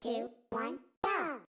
two, one, go!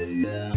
Yeah.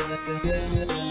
We'll be right back.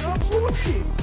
first.